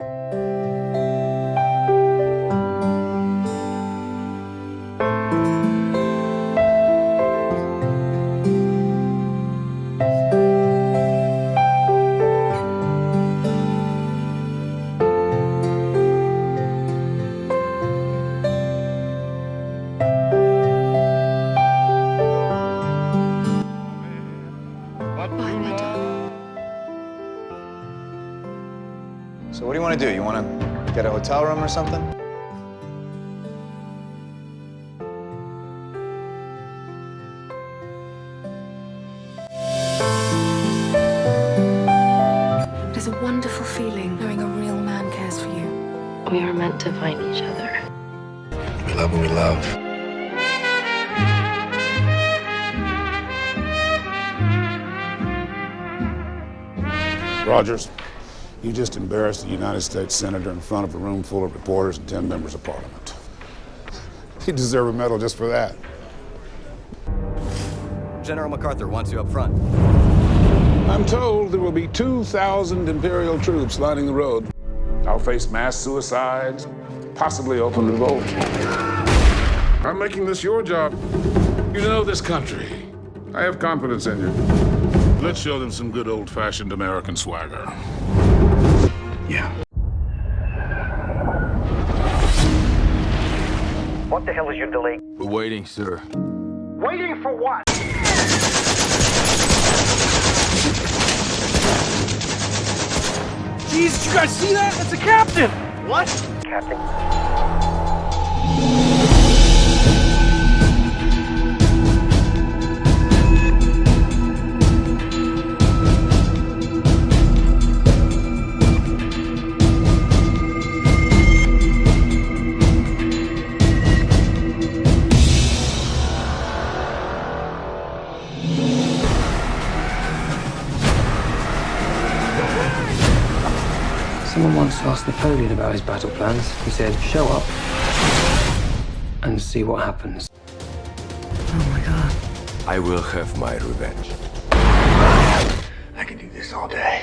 Música So what do you want to do? You want to get a hotel room or something? It is a wonderful feeling knowing a real man cares for you. We are meant to find each other. We love what we love. Rogers, you just embarrassed a United States Senator in front of a room full of reporters and 10 members of Parliament. You deserve a medal just for that. General MacArthur wants you up front. I'm told there will be 2,000 Imperial troops lining the road. I'll face mass suicides, possibly open revolt. I'm making this your job. You know this country. I have confidence in you. Let's show them some good old-fashioned American swagger. What the hell is your delay? We're waiting, sir. Waiting for what? Jesus, you guys see that? That's the captain! What? Captain. Someone once asked Napoleon about his battle plans. He said, show up and see what happens. Oh my god. I will have my revenge. I can do this all day.